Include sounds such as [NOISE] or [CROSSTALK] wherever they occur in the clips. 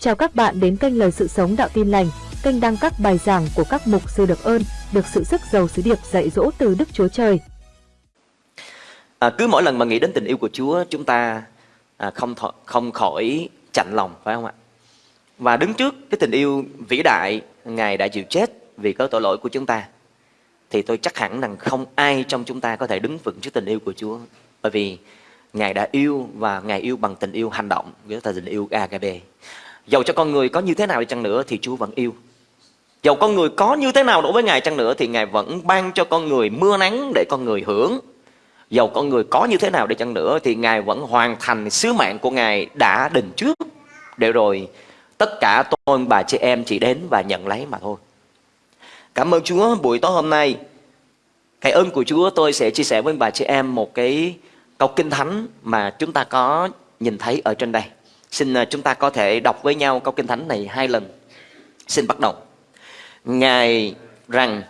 Chào các bạn đến kênh Lời Sự Sống Đạo Tin Lành, kênh đăng các bài giảng của các mục sư được ơn, được sự sức giàu sứ điệp dạy dỗ từ Đức Chúa Trời. À, cứ mỗi lần mà nghĩ đến tình yêu của Chúa, chúng ta à, không thọ, không khỏi chạnh lòng, phải không ạ? Và đứng trước cái tình yêu vĩ đại, Ngài đã chịu chết vì có tội lỗi của chúng ta, thì tôi chắc hẳn rằng không ai trong chúng ta có thể đứng vững trước tình yêu của Chúa, bởi vì Ngài đã yêu và Ngài yêu bằng tình yêu hành động, với là tình yêu agape. Dầu cho con người có như thế nào đi chăng nữa thì Chúa vẫn yêu. Dầu con người có như thế nào đối với Ngài chăng nữa thì Ngài vẫn ban cho con người mưa nắng để con người hưởng. Dầu con người có như thế nào đi chăng nữa thì Ngài vẫn hoàn thành sứ mạng của Ngài đã định trước. Để rồi tất cả tôi, bà chị em chỉ đến và nhận lấy mà thôi. Cảm ơn Chúa, buổi tối hôm nay. Cái ơn của Chúa tôi sẽ chia sẻ với bà chị em một cái câu kinh thánh mà chúng ta có nhìn thấy ở trên đây. Xin ờ, chúng ta có thể đọc với nhau câu kinh thánh này hai lần. Xin bắt đầu. Ngài rằng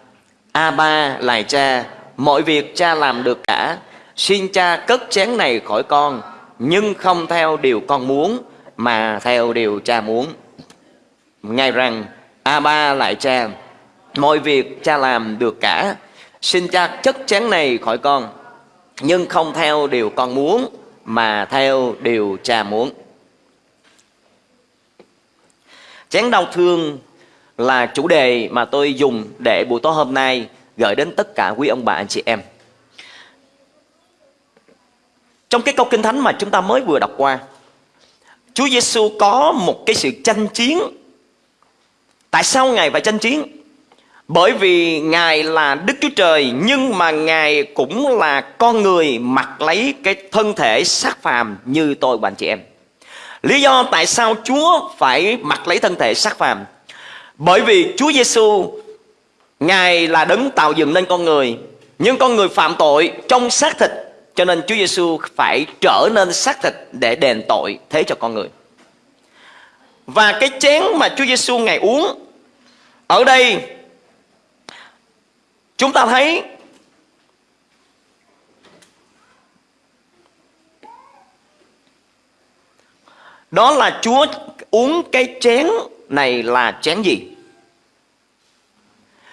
A ba lại cha, mọi việc cha làm được cả. Xin cha cất chén này khỏi con, nhưng không theo điều con muốn, mà theo điều cha muốn. Ngài rằng A ba lại cha, mọi việc cha làm được cả. Xin cha chất chén này khỏi con, nhưng không theo điều con muốn, mà theo điều cha muốn. Chén đau thương là chủ đề mà tôi dùng để buổi tối hôm nay gửi đến tất cả quý ông bà anh chị em. Trong cái câu kinh thánh mà chúng ta mới vừa đọc qua, Chúa Giêsu có một cái sự tranh chiến. Tại sao Ngài phải tranh chiến? Bởi vì Ngài là Đức Chúa Trời nhưng mà Ngài cũng là con người mặc lấy cái thân thể xác phàm như tôi và anh chị em. Lý do tại sao Chúa phải mặc lấy thân thể xác phàm? Bởi vì Chúa Giêsu Ngài là đấng tạo dựng nên con người, nhưng con người phạm tội trong xác thịt, cho nên Chúa Giêsu phải trở nên xác thịt để đền tội thế cho con người. Và cái chén mà Chúa Giêsu ngài uống ở đây chúng ta thấy Đó là Chúa uống cái chén này là chén gì?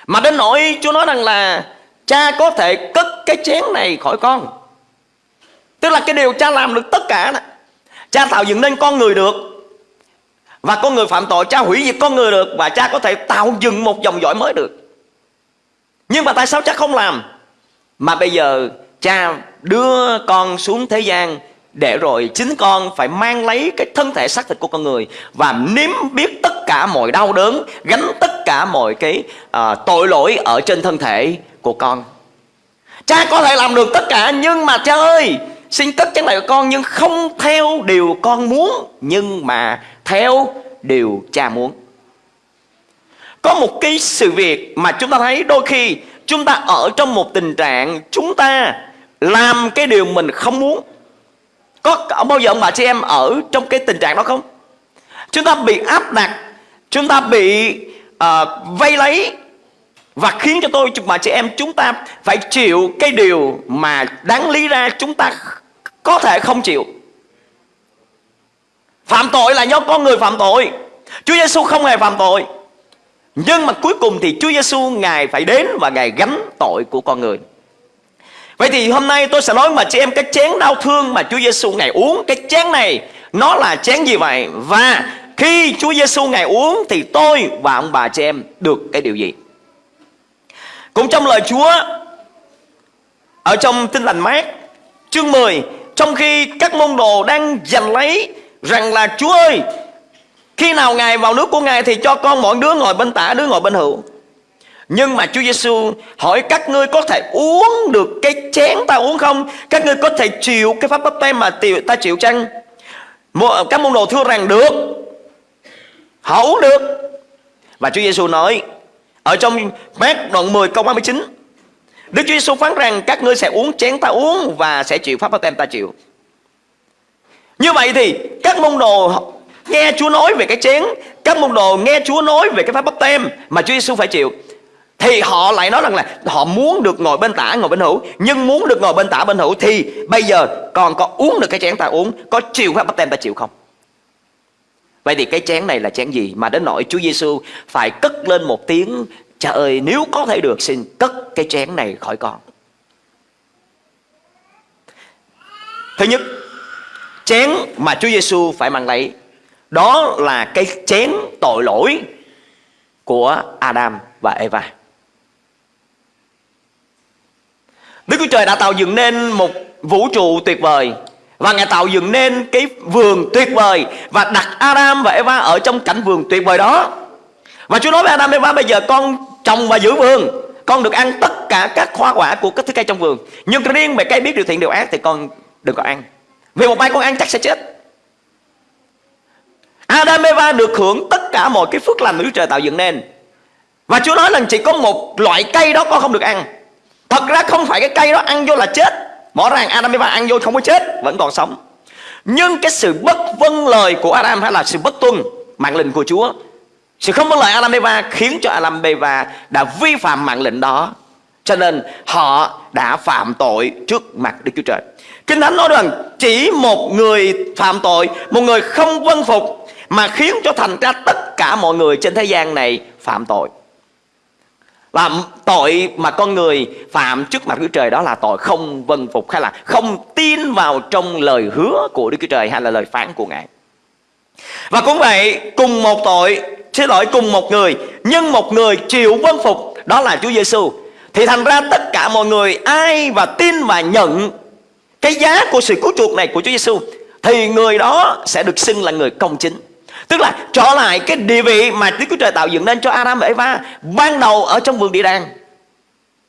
Mà đến nỗi Chúa nói rằng là, cha có thể cất cái chén này khỏi con. Tức là cái điều cha làm được tất cả đó. Cha tạo dựng nên con người được. Và con người phạm tội, cha hủy diệt con người được và cha có thể tạo dựng một dòng dõi mới được. Nhưng mà tại sao cha không làm? Mà bây giờ cha đưa con xuống thế gian để rồi chính con phải mang lấy cái thân thể xác thịt của con người và nếm biết tất cả mọi đau đớn gánh tất cả mọi cái à, tội lỗi ở trên thân thể của con. Cha có thể làm được tất cả nhưng mà cha ơi xin cất chén này của con nhưng không theo điều con muốn nhưng mà theo điều cha muốn. Có một cái sự việc mà chúng ta thấy đôi khi chúng ta ở trong một tình trạng chúng ta làm cái điều mình không muốn có bao giờ ông bà chị em ở trong cái tình trạng đó không? Chúng ta bị áp đặt, chúng ta bị uh, vây lấy và khiến cho tôi bà chị em chúng ta phải chịu cái điều mà đáng lý ra chúng ta có thể không chịu. Phạm tội là do con người phạm tội. Chúa Giêsu không hề phạm tội. Nhưng mà cuối cùng thì Chúa Giêsu ngài phải đến và ngài gánh tội của con người. Vậy thì hôm nay tôi sẽ nói mà chị em cái chén đau thương mà Chúa Giêsu ngài uống cái chén này, nó là chén gì vậy? Và khi Chúa Giêsu ngài uống thì tôi và ông bà chị em được cái điều gì? Cũng trong lời Chúa, ở trong Tin lành mát, chương 10 trong khi các môn đồ đang giành lấy rằng là, Chúa ơi, khi nào Ngài vào nước của Ngài thì cho con mỗi đứa ngồi bên tả, đứa ngồi bên hữu nhưng mà Chúa Giêsu hỏi các ngươi có thể uống được cái chén ta uống không? Các ngươi có thể chịu cái pháp bắp tem mà ta chịu chăng? Các môn đồ thưa rằng được. Họ uống được. Và Chúa Giêsu nói ở trong mát đoạn 10 câu 39 Đức Chúa Giêsu phán rằng các ngươi sẽ uống chén ta uống và sẽ chịu pháp bắp tem ta chịu. Như vậy thì các môn đồ nghe Chúa nói về cái chén, các môn đồ nghe Chúa nói về cái pháp bắp tem mà Chúa Giêsu phải chịu thì họ lại nói rằng là họ muốn được ngồi bên tả, ngồi bên hữu. Nhưng muốn được ngồi bên tả, bên hữu thì bây giờ còn có uống được cái chén ta uống, có chịu pháp bắp tem ta chịu không? Vậy thì cái chén này là chén gì mà đến nỗi Chúa Giêsu phải cất lên một tiếng trời ơi, nếu có thể được, xin cất cái chén này khỏi con Thứ nhất, Chén mà Chúa Giêsu phải mang lấy, Đó là cái chén tội lỗi Của Adam và Eva. Đức Chúa Trời đã tạo dựng nên một vũ trụ tuyệt vời. Và Ngài tạo dựng nên cái vườn tuyệt vời Và đặt Adam và Eva ở trong cảnh vườn tuyệt vời đó. Và Chúa nói với Adam và Eva, bây giờ con trồng và giữ vườn. Con được ăn tất cả các hoa quả của các thứ cây trong vườn. Nhưng riêng về cây biết điều thiện điều ác thì con đừng có ăn. Vì một mai con ăn chắc sẽ chết. Adam và Eva được hưởng tất cả mọi cái phước lành mà Chúa Trời tạo dựng nên. Và Chúa nói là chỉ có một loại cây đó con không được ăn. Thật ra không phải cái cây đó ăn vô là chết. Rõ ràng Adam Eva ăn vô không có chết, Vẫn còn sống. Nhưng cái sự bất vâng lời của Adam Hay là sự bất tuân, mạng lệnh của Chúa, Sự không vâng lời Adam Eva Khiến cho Adam Eva đã vi phạm mạng lệnh đó. Cho nên họ đã phạm tội trước mặt Đức Chúa Trời. Kinh Thánh nói rằng chỉ một người phạm tội, Một người không vâng phục, Mà khiến cho thành ra tất cả mọi người trên thế gian này phạm tội và tội mà con người phạm trước mặt Đức Trời đó là tội không vâng phục hay là không tin vào trong lời hứa của Đức Chúa Trời hay là lời phán của Ngài. Và cũng vậy, cùng một tội, xin lỗi cùng một người, nhưng một người chịu vâng phục đó là Chúa Giêsu. Thì thành ra tất cả mọi người ai và tin và nhận cái giá của sự cứu chuộc này của Chúa Giêsu thì người đó sẽ được xưng là người công chính. Tức là trở lại cái địa vị mà Đức Chúa Trời tạo dựng nên cho Adam và Eva Ban đầu ở trong vườn địa đàng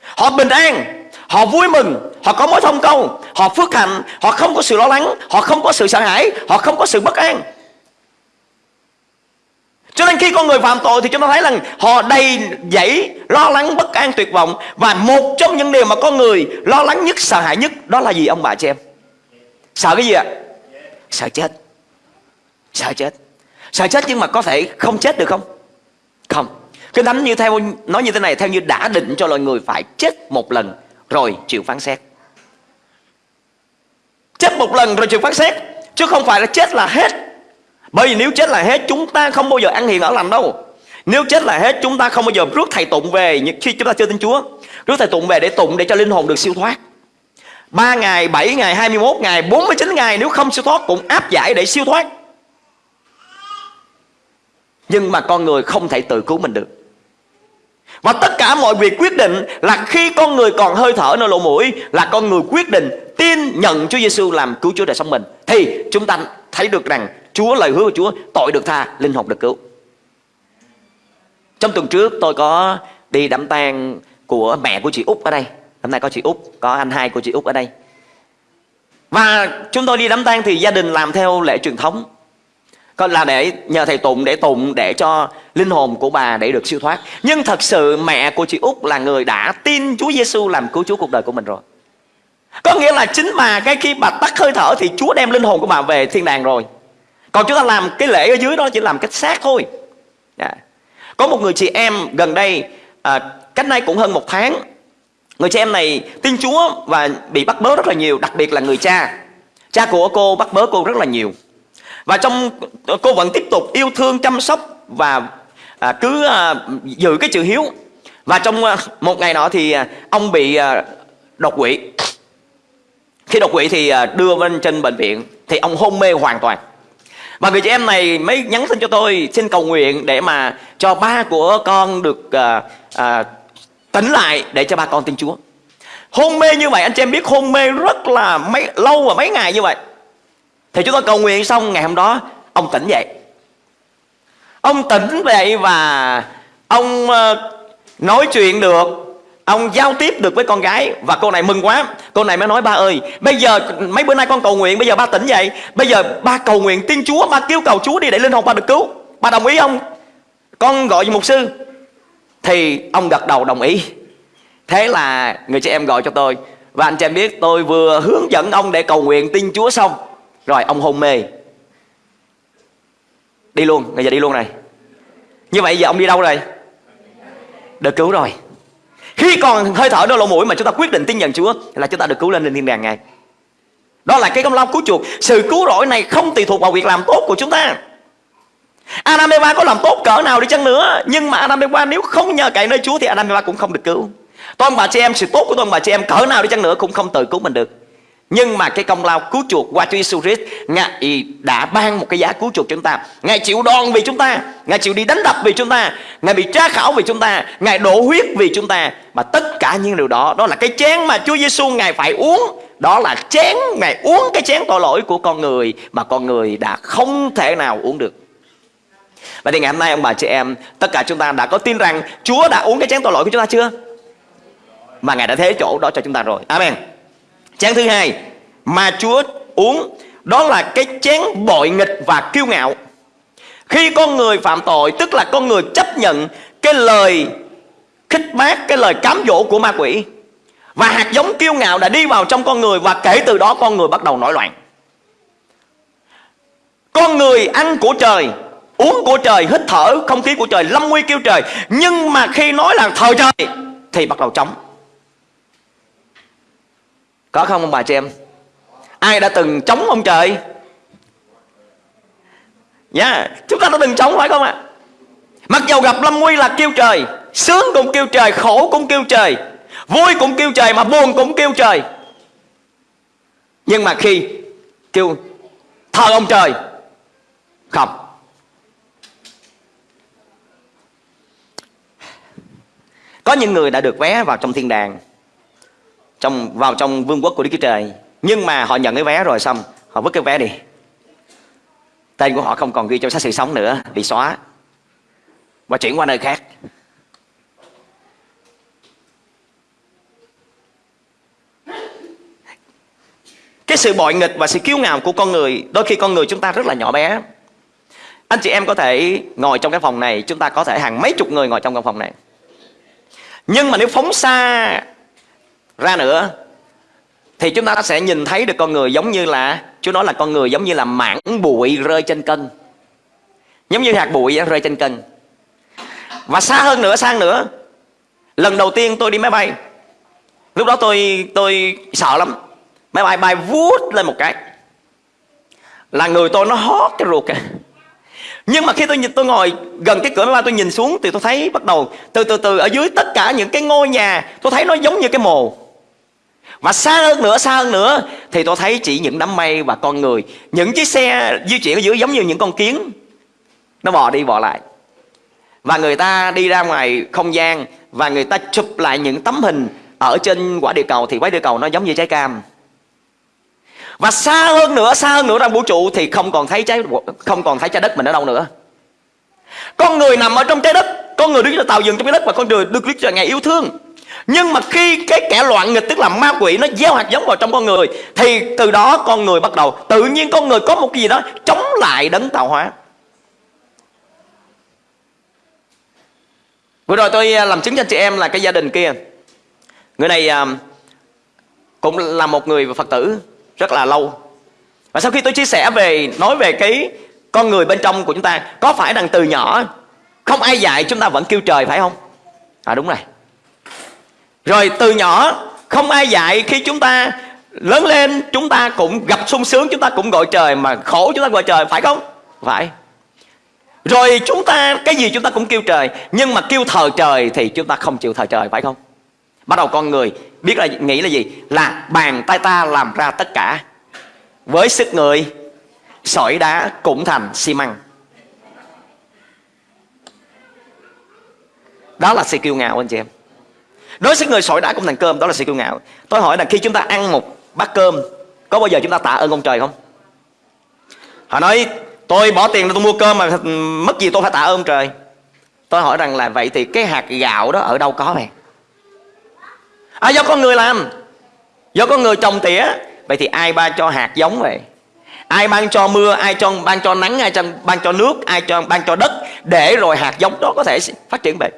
Họ bình an, Họ vui mừng, Họ có mối thông công, Họ phước hạnh, Họ không có sự lo lắng, Họ không có sự sợ hãi, Họ không có sự bất an cho nên khi con người phạm tội thì chúng ta thấy rằng họ đầy dẫy, lo lắng, bất an, tuyệt vọng và một trong những điều mà con người lo lắng nhất, sợ hãi nhất, đó là gì, ông bà chị em? Sợ cái gì ạ? Sợ chết. Sợ chết. Sợ chết nhưng mà có thể không chết được không? Không. Kinh Thánh như theo nói như thế này Theo như đã định cho loài người phải chết một lần Rồi chịu phán xét. Chết một lần rồi chịu phán xét Chứ không phải là chết là hết. Bởi vì nếu chết là hết Chúng ta không bao giờ ăn hiền ở lành đâu. Nếu chết là hết chúng ta không bao giờ rước thầy tụng về Khi chúng ta chưa tin Chúa. Rước thầy tụng về để tụng để cho linh hồn được siêu thoát. 3 ngày, 7 ngày, 21 ngày, 49 ngày Nếu không siêu thoát cũng áp giải để siêu thoát nhưng mà con người không thể tự cứu mình được. Và tất cả mọi việc quyết định là khi con người còn hơi thở nơi lỗ mũi Là con người quyết định tin nhận Chúa Giêsu làm cứu Chúa đời sống mình Thì chúng ta thấy được rằng Chúa lời hứa của Chúa tội được tha, linh hồn được cứu. Trong tuần trước tôi có đi đám tang của mẹ của chị Út ở đây. Hôm nay có chị Út, có anh hai của chị Út ở đây. Và chúng tôi đi đám tang thì gia đình làm theo lễ truyền thống còn là để nhờ thầy tụng để tụng để cho linh hồn của bà để được siêu thoát. Nhưng thật sự mẹ của chị út là người đã tin chúa giêsu làm cứu chúa cuộc đời của mình rồi. Có nghĩa là chính bà cái khi bà tắt hơi thở thì chúa đem linh hồn của bà về thiên đàng rồi. Còn chúng ta làm cái lễ ở dưới đó chỉ làm cách xác thôi. Yeah. Có một người chị em gần đây à, cách nay cũng hơn một tháng người chị em này tin chúa và bị bắt bớ rất là nhiều đặc biệt là người cha. Cha của cô bắt bớ cô rất là nhiều và trong ờ, cô vẫn tiếp tục yêu thương chăm sóc và à, cứ à, giữ cái chữ hiếu và trong à, một ngày nọ thì à, ông bị à, đột quỵ khi đột quỵ thì à, đưa lên trên bệnh viện thì ông hôn mê hoàn toàn và người chị em này mới nhắn tin cho tôi xin cầu nguyện để mà cho ba của con được à, à, tỉnh lại để cho ba con tin Chúa. Hôn mê như vậy anh chị em biết hôn mê rất là mấy lâu và mấy ngày như vậy. Thì chúng tôi cầu nguyện xong ngày hôm đó, Ông tỉnh dậy. Ông tỉnh dậy và Ông ờ, nói chuyện được, Ông giao tiếp được với con gái. Và cô này mừng quá. Cô này mới nói, ba ơi, Bây giờ mấy bữa nay con cầu nguyện, Bây giờ ba tỉnh dậy. Bây giờ ba cầu nguyện tiên Chúa, Ba kêu cầu Chúa đi để linh hồn ba được cứu. Ba đồng ý không? Con gọi mục sư? Thì ông gật đầu đồng ý. Thế là người chị em gọi cho tôi. Và anh chị em biết tôi vừa hướng dẫn ông để cầu nguyện tin Chúa xong rồi ông hôn mê. Đi luôn, bây giờ đi luôn này. Như vậy giờ ông đi đâu rồi Được cứu rồi. Khi còn hơi thở đôi lỗ mũi mà chúng ta quyết định tin nhận Chúa Là chúng ta được cứu lên lên thiên đàng ngay Đó là cái công lao cứu chuộc. Sự cứu rỗi này không tùy thuộc vào việc làm tốt của chúng ta. Adam Eva có làm tốt cỡ nào đi chăng nữa. Nhưng mà Adam Eva nếu không nhờ cậy nơi Chúa Thì Adam Eva cũng không được cứu. Tôi ông bà chị em sự tốt của tôi ông bà chị em cỡ nào đi chăng nữa Cũng không tự cứu mình được nhưng mà cái công lao cứu chuộc qua Chúa Giêsu Christ, Ngài đã ban một cái giá cứu chuộc chúng ta. Ngài chịu đòn vì chúng ta, Ngài chịu đi đánh đập vì chúng ta, Ngài bị tra khảo vì chúng ta, Ngài đổ huyết vì chúng ta. Mà tất cả những điều đó Đó là cái chén mà Chúa Giêsu Ngài phải uống. Đó là chén, Ngài uống cái chén tội lỗi của con người Mà con người đã không thể nào uống được. Vậy thì ngày hôm nay ông bà chị em, Tất cả chúng ta đã có tin rằng Chúa đã uống cái chén tội lỗi của chúng ta chưa? Mà Ngài đã thế chỗ đó cho chúng ta rồi. Amen. Chén thứ hai mà Chúa uống đó là cái chén bội nghịch và kiêu ngạo. Khi con người phạm tội tức là con người chấp nhận cái lời khích bác, cái lời cám dỗ của ma quỷ. Và hạt giống kiêu ngạo đã đi vào trong con người và kể từ đó con người bắt đầu nổi loạn. Con người ăn của trời, uống của trời, hít thở không khí của trời, lâm nguy kêu trời. Nhưng mà khi nói là thờ trời thì bắt đầu chống. Có không ông bà chị em? Ai đã từng chống ông trời? Nhá yeah, Chúng ta đã từng chống phải không ạ? Mặc dầu gặp lâm nguy là kêu trời Sướng cũng kêu trời Khổ cũng kêu trời Vui cũng kêu trời Mà buồn cũng kêu trời. Nhưng mà khi kêu thờ ông trời! Không. Có những người đã được vé vào trong thiên đàng trong, vào trong vương quốc của Đức Chúa Trời. Nhưng mà họ nhận cái vé rồi xong, họ vứt cái vé đi. Tên của họ không còn ghi trong sách sự sống nữa, bị xóa. Và chuyển qua nơi khác. Cái sự bội nghịch và sự kiêu ngạo của con người, đôi khi con người chúng ta rất là nhỏ bé. Anh chị em có thể ngồi trong cái phòng này, chúng ta có thể hàng mấy chục người ngồi trong căn phòng này. Nhưng mà nếu phóng xa ra nữa thì chúng ta sẽ nhìn thấy được con người giống như là Chúa nói là con người giống như là mảng bụi rơi trên cân Giống như hạt bụi rơi trên cân Và xa hơn nữa, xa hơn nữa Lần đầu tiên tôi đi máy bay Lúc đó tôi tôi sợ lắm. Máy bay bay vút lên một cái Là người tôi nó hót cái ruột kìa. Nhưng mà khi tôi nhìn tôi ngồi gần cái cửa máy bay tôi nhìn xuống thì tôi thấy bắt đầu từ từ từ ở dưới tất cả những cái ngôi nhà tôi thấy nó giống như cái mồ và xa hơn nữa, xa hơn nữa Thì tôi thấy chỉ những đám mây và con người Những chiếc xe di chuyển ở dưới giống như những con kiến. Nó bò đi bò lại. Và người ta đi ra ngoài không gian Và người ta chụp lại những tấm hình Ở trên quả địa cầu Thì quả địa cầu nó giống như trái cam. Và xa hơn nữa, xa hơn nữa trong vũ trụ Thì không còn thấy trái không còn thấy trái đất mình ở đâu nữa. Con người nằm ở trong trái đất Con người đứng trên tạo dừng trong trái đất Và con người được Đức Trời Ngài yêu thương nhưng mà khi cái kẻ loạn nghịch, tức là ma quỷ, nó gieo hạt giống vào trong con người, thì từ đó con người bắt đầu, tự nhiên con người có một cái gì đó chống lại đấng tạo hóa. Vừa rồi tôi à, làm chứng cho chị em là cái gia đình kia. Người này à, cũng là một người phật tử rất là lâu. Và sau khi tôi chia sẻ về, nói về cái con người bên trong của chúng ta, có phải rằng từ nhỏ không ai dạy chúng ta vẫn kêu trời phải không? À đúng rồi rồi từ nhỏ, không ai dạy, khi chúng ta lớn lên, chúng ta cũng gặp sung sướng, chúng ta cũng gọi trời, mà khổ chúng ta gọi trời, phải không? Phải. Rồi chúng ta, cái gì chúng ta cũng kêu trời, nhưng mà kêu thờ trời thì chúng ta không chịu thờ trời, phải không? Bắt đầu con người biết là nghĩ là gì? Là bàn tay ta làm ra tất cả. Với sức người, sỏi đá cũng thành xi măng. Đó là sự kiêu ngạo, anh chị em. Đối với người sỏi đá cũng thành cơm Đó là sự kiêu ngạo. Tôi hỏi là khi chúng ta ăn một bát cơm Có bao giờ chúng ta tạ ơn ông trời không? Họ nói tôi bỏ tiền tôi mua cơm mà mất gì tôi phải tạ ơn trời. Tôi hỏi rằng là vậy thì cái hạt gạo đó ở đâu có vậy À do con người làm. Do con người trồng tỉa. Vậy thì ai ban cho hạt giống vậy? Ai ban cho mưa, ai cho ban cho nắng, ai cho ban cho nước, ai cho ban cho đất để rồi hạt giống đó có thể phát triển vậy?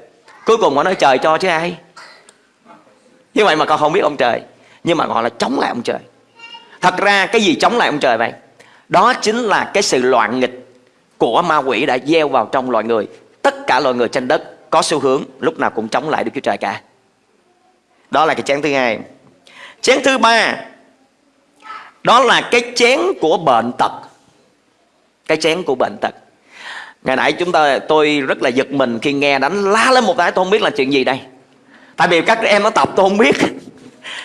Cuối cùng họ nói trời cho chứ ai như vậy mà con không biết ông trời. Nhưng mà gọi là chống lại ông trời. Thật ra cái gì chống lại ông trời vậy? Đó chính là cái sự loạn nghịch của ma quỷ đã gieo vào trong loài người. Tất cả loài người trên đất có xu hướng lúc nào cũng chống lại được Chúa Trời cả. Đó là cái chén thứ hai. Chén thứ ba, đó là cái chén của bệnh tật. Cái chén của bệnh tật. Ngày nãy chúng ta, tôi rất là giật mình khi nghe đánh lá lên một cái, tôi không biết là chuyện gì đây tại vì các em nó tập tôi không biết.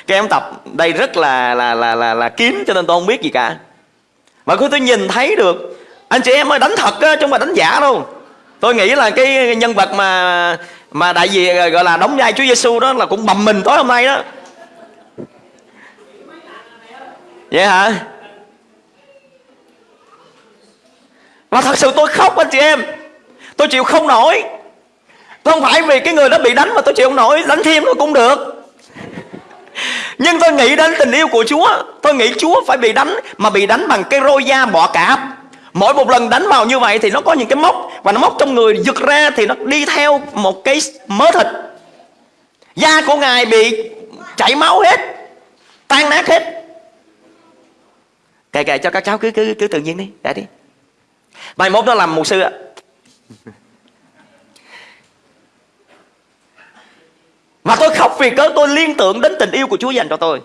Các em tập đây rất là là là là, là kín cho nên tôi không biết gì cả. Mà khi tôi nhìn thấy được anh chị em ơi đánh thật á chứ không phải đánh giả đâu. Tôi nghĩ là cái nhân vật mà mà đại diện gọi là đóng vai Chúa Giêsu đó là cũng bầm mình tối hôm nay đó. Vậy hả? Và thật sự tôi khóc anh chị em. Tôi chịu không nổi không phải vì cái người đó bị đánh mà tôi chịu không nổi, đánh thêm nó cũng được. Nhưng tôi nghĩ đến tình yêu của Chúa. Tôi nghĩ Chúa phải bị đánh, Mà bị đánh bằng cái roi da bọ cạp. Mỗi một lần đánh vào như vậy thì nó có những cái móc, Và nó móc trong người giật ra thì nó đi theo một cái mớ thịt. Da của Ngài bị chảy máu hết, Tan nát hết. Kệ kệ cho các cháu, cứ cứ cứ tự nhiên đi, Để đi. Mai mốt nó làm mục sư ạ. Và tôi khóc vì cớ tôi liên tưởng đến tình yêu của Chúa dành cho tôi.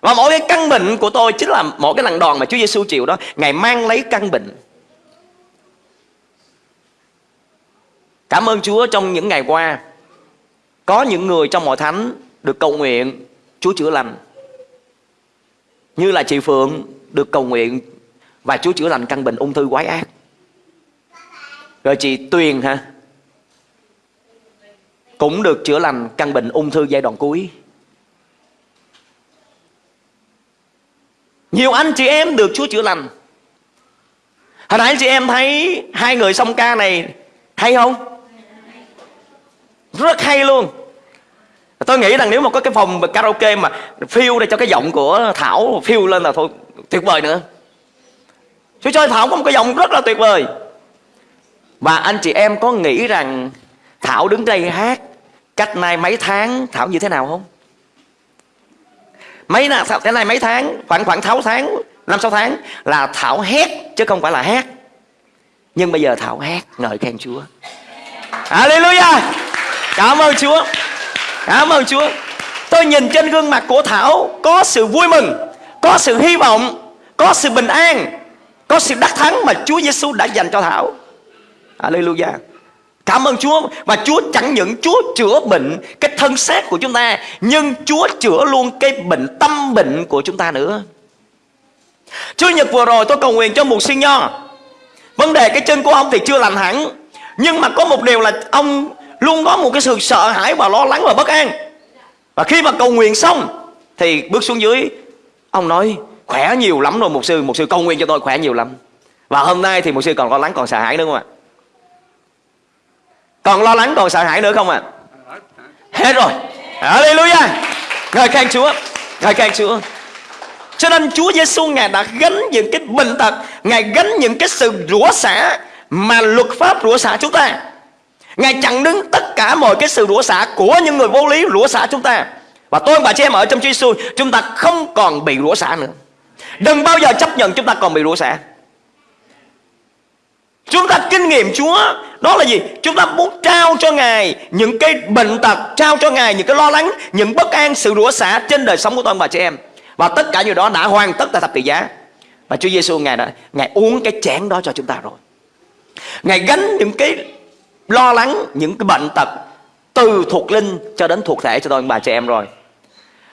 Và mỗi cái căn bệnh của tôi chính là mỗi cái lần đòn mà Chúa Giêsu chịu đó. Ngài mang lấy căn bệnh. Cảm ơn Chúa trong những ngày qua, Có những người trong hội thánh được cầu nguyện Chúa chữa lành. Như là chị Phượng được cầu nguyện Và Chúa chữa lành căn bệnh ung thư quái ác. Rồi chị Tuyền ha cũng được chữa lành căn bệnh ung thư giai đoạn cuối. Nhiều anh chị em được Chúa chữa lành. Hồi nãy chị em thấy hai người song ca này hay không? Rất hay luôn. Tôi nghĩ rằng nếu mà có cái phòng karaoke mà phiêu để cho cái giọng của Thảo, phiêu lên là thôi, tuyệt vời nữa. Chúa cho Thảo có một cái giọng rất là tuyệt vời. Và anh chị em có nghĩ rằng Thảo đứng đây hát Cách nay mấy tháng, Thảo như thế nào không? Mấy nào Cái này mấy tháng? Khoảng khoảng 6 tháng, năm, sáu tháng Là Thảo hét, chứ không phải là hát. Nhưng bây giờ Thảo hát Ngợi khen Chúa. Hallelujah! Cảm ơn Chúa. Cảm ơn Chúa. Tôi nhìn trên gương mặt của Thảo, Có sự vui mừng, Có sự hy vọng, Có sự bình an, Có sự đắc thắng mà Chúa Giêsu đã dành cho Thảo. Hallelujah! Cảm ơn Chúa. Và Chúa chẳng những Chúa chữa bệnh Cái thân xác của chúng ta, Nhưng Chúa chữa luôn cái bệnh tâm bệnh của chúng ta nữa. Chúa Nhật vừa rồi tôi cầu nguyện cho một sinh nho. Vấn đề cái chân của ông thì chưa lành hẳn, Nhưng mà có một điều là ông luôn có một cái sự sợ hãi và lo lắng và bất an. Và khi mà cầu nguyện xong Thì bước xuống dưới, Ông nói, khỏe nhiều lắm rồi một sư Một sư cầu nguyện cho tôi khỏe nhiều lắm. Và hôm nay thì một sư còn lo lắng, còn sợ hãi nữa không ạ? Còn lo lắng còn sợ hãi nữa không ạ? À? hết rồi. Hallelujah. Ngợi khen Chúa. Ngợi khen Chúa. Cho nên Chúa Giêsu ngài đã gánh những cái bệnh tật, ngài gánh những cái sự rủa xả mà luật pháp rủa xả chúng ta. Ngài chặn đứng tất cả mọi cái sự rủa xả của những người vô lý rủa xả chúng ta. Và tôi và chị em ở trong Chúa Giêsu chúng ta không còn bị rủa xả nữa. Đừng bao giờ chấp nhận chúng ta còn bị rủa xả. Chúng ta kinh nghiệm Chúa. Đó là gì? Chúng ta muốn trao cho Ngài Những cái bệnh tật Trao cho Ngài những cái lo lắng Những bất an, sự rủa xả trên đời sống của tôi và chị em. Và tất cả những đó đã hoàn tất tại thập tự giá. Và Chúa Giêsu Ngài đã Ngài uống cái chén đó cho chúng ta rồi. Ngài gánh những cái lo lắng Những cái bệnh tật Từ thuộc linh cho đến thuộc thể cho tôi và chị em rồi.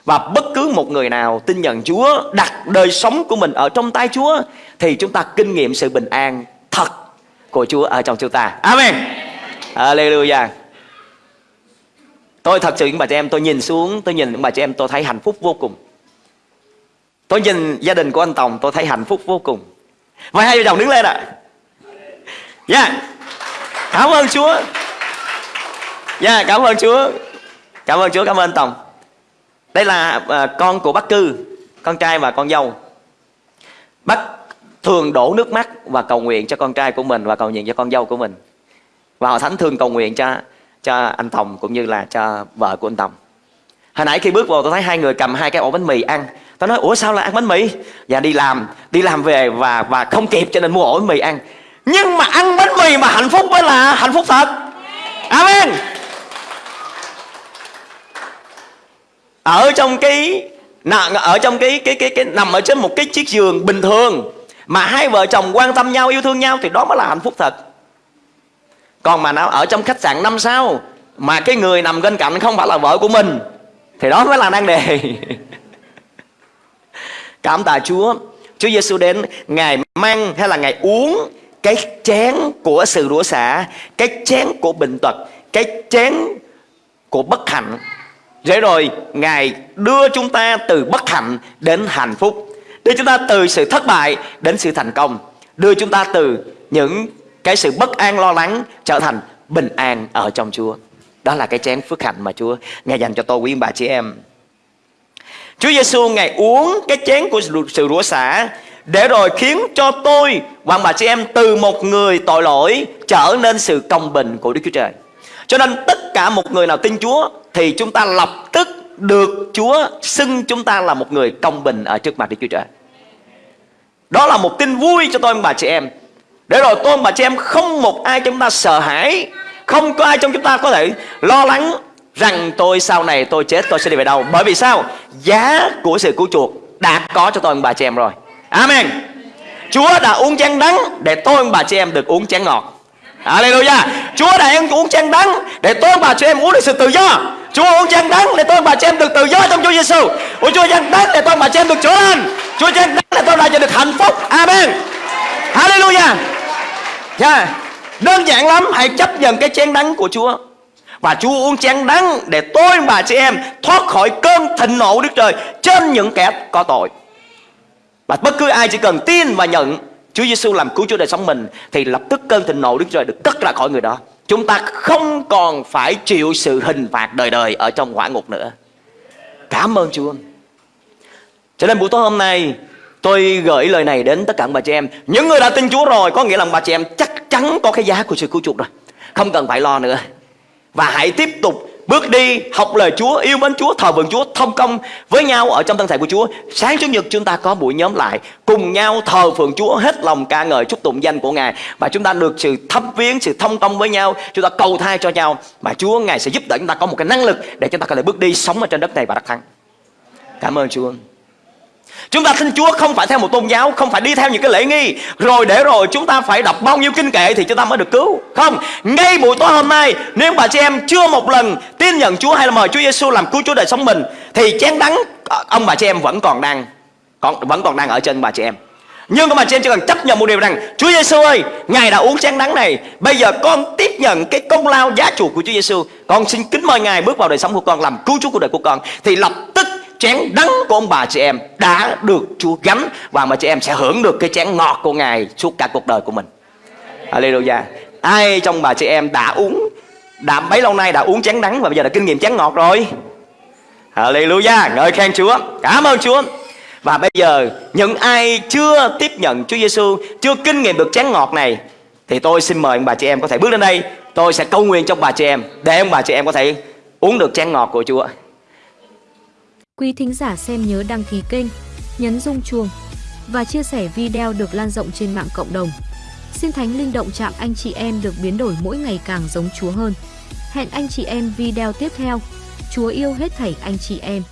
Và bất cứ một người nào tin nhận Chúa Đặt đời sống của mình ở trong tay Chúa Thì chúng ta kinh nghiệm sự bình an thật của Chúa ở trong chúng ta. Amen. Hallelujah. Tôi thật sự những bà chị em tôi nhìn xuống, tôi nhìn những bà chị em tôi thấy hạnh phúc vô cùng. Tôi nhìn gia đình của anh Tòng tôi thấy hạnh phúc vô cùng. Và hai vợ chồng đứng lên ạ. À. Dạ. Yeah. Cảm ơn Chúa. Dạ, yeah, cảm ơn Chúa. Cảm ơn Chúa, cảm ơn anh Tòng. Đây là uh, con của bác cư, con trai và con dâu. Bác thường đổ nước mắt và cầu nguyện cho con trai của mình và cầu nguyện cho con dâu của mình. Và họ thánh thường cầu nguyện cho cho anh Tòng cũng như là cho vợ của anh Tòng. Hồi nãy khi bước vào, tôi thấy hai người cầm hai cái ổ bánh mì ăn. Tôi nói, ủa, sao lại ăn bánh mì? Và đi làm đi làm về và và không kịp cho nên mua ổ bánh mì ăn. Nhưng mà ăn bánh mì mà hạnh phúc mới là hạnh phúc thật. Amen. Ở trong cái ở trong cái cái cái cái, nằm ở trên một cái chiếc giường bình thường mà hai vợ chồng quan tâm nhau, yêu thương nhau thì đó mới là hạnh phúc thật. Còn mà nào, ở trong khách sạn năm sao, mà cái người nằm bên cạnh không phải là vợ của mình, thì đó mới là nan đề. [LAUGHS] Cảm tạ Chúa. Chúa Giêsu đến ngài mang hay là ngài uống cái chén của sự rủa xả, cái chén của bệnh tật, cái chén của bất hạnh. Để rồi ngài đưa chúng ta từ bất hạnh đến hạnh phúc đưa chúng ta từ sự thất bại đến sự thành công đưa chúng ta từ những cái sự bất an lo lắng trở thành bình an ở trong Chúa đó là cái chén phước hạnh mà Chúa ngài dành cho tôi, quý bà chị em Chúa Giêsu ngài uống cái chén của sự rủa xả để rồi khiến cho tôi và bà chị em từ một người tội lỗi trở nên sự công bình của Đức Chúa Trời. Cho nên tất cả một người nào tin Chúa thì chúng ta lập tức được Chúa xưng chúng ta là một người công bình ở trước mặt Đức Chúa Trời. Đó là một tin vui cho tôi và bà chị em. Để rồi tôi và bà chị em không một ai trong chúng ta sợ hãi, không có ai trong chúng ta có thể lo lắng rằng tôi sau này tôi chết tôi sẽ đi về đâu. Bởi vì sao? Giá của sự cứu chuộc đã có cho tôi và bà chị em rồi. Amen. Chúa đã uống chén đắng để tôi và bà chị em được uống chén ngọt. Hallelujah. Chúa đã em uống chén đắng để tôi và bà chị em uống được sự tự do. Chúa uống chén đắng để tôi và bà chị em được tự do trong Chúa Giêsu. Ôi Chúa chén đắng để tôi và bà chị em được chữa lành. Chúa chén đắng để tôi được hạnh phúc. Amen. Hallelujah. Yeah. Đơn giản lắm, hãy chấp nhận cái chén đắng của Chúa. Và Chúa uống chén đắng để tôi và chị em thoát khỏi cơn thịnh nộ Đức Trời trên những kẻ có tội. Và bất cứ ai chỉ cần tin và nhận Chúa Giêsu làm cứu Chúa đời sống mình thì lập tức cơn thịnh nộ Đức Trời được cất ra khỏi người đó. Chúng ta không còn phải chịu sự hình phạt đời đời ở trong hỏa ngục nữa. Cảm ơn Chúa. Cho nên buổi tối hôm nay tôi gửi lời này đến tất cả bà chị em. Những người đã tin Chúa rồi có nghĩa là bà chị em chắc chắn có cái giá của sự cứu chuộc rồi. Không cần phải lo nữa. Và hãy tiếp tục Bước đi học lời Chúa, yêu mến Chúa, thờ phượng Chúa, thông công với nhau ở trong thân thể của Chúa. Sáng Chủ nhật chúng ta có buổi nhóm lại, cùng nhau thờ phượng Chúa, hết lòng ca ngợi chúc tụng danh của Ngài và chúng ta được sự thấm viếng, sự thông công với nhau, chúng ta cầu thai cho nhau và Chúa Ngài sẽ giúp đỡ chúng ta có một cái năng lực để chúng ta có thể bước đi sống ở trên đất này và đắc thắng. Cảm ơn Chúa. Chúng ta tin Chúa không phải theo một tôn giáo Không phải đi theo những cái lễ nghi. Rồi để rồi chúng ta phải đọc bao nhiêu kinh kệ Thì chúng ta mới được cứu. Không Ngay buổi tối hôm nay Nếu bà chị em chưa một lần tin nhận Chúa Hay là mời Chúa Giêsu làm cứu Chúa đời sống mình Thì chén đắng ờ, Ông bà chị em vẫn còn đang còn, Vẫn còn đang ở trên bà chị em. Nhưng mà chị em chỉ cần chấp nhận một điều rằng Chúa Giêsu ơi, Ngài đã uống chén đắng này. Bây giờ con tiếp nhận cái công lao giá trị của Chúa Giêsu Con xin kính mời Ngài bước vào đời sống của con Làm cứu Chúa của đời của con. Thì lập tức chén đắng của ông bà chị em đã được Chúa gánh và mà chị em sẽ hưởng được cái chén ngọt của Ngài suốt cả cuộc đời của mình. Hallelujah. Ai trong bà chị em đã uống đã bấy lâu nay đã uống chén đắng và bây giờ đã kinh nghiệm chén ngọt rồi. Hallelujah. Ngợi khen Chúa. Cảm ơn Chúa. Và bây giờ những ai chưa tiếp nhận Chúa Giêsu, chưa kinh nghiệm được chén ngọt này thì tôi xin mời ông bà chị em có thể bước lên đây. Tôi sẽ cầu nguyện cho bà chị em để ông bà chị em có thể uống được chén ngọt của Chúa. Quý thính giả xem nhớ đăng ký kênh, nhấn rung chuông và chia sẻ video được lan rộng trên mạng cộng đồng. Xin Thánh Linh động chạm anh chị em được biến đổi mỗi ngày càng giống Chúa hơn. Hẹn anh chị em video tiếp theo. Chúa yêu hết thảy anh chị em.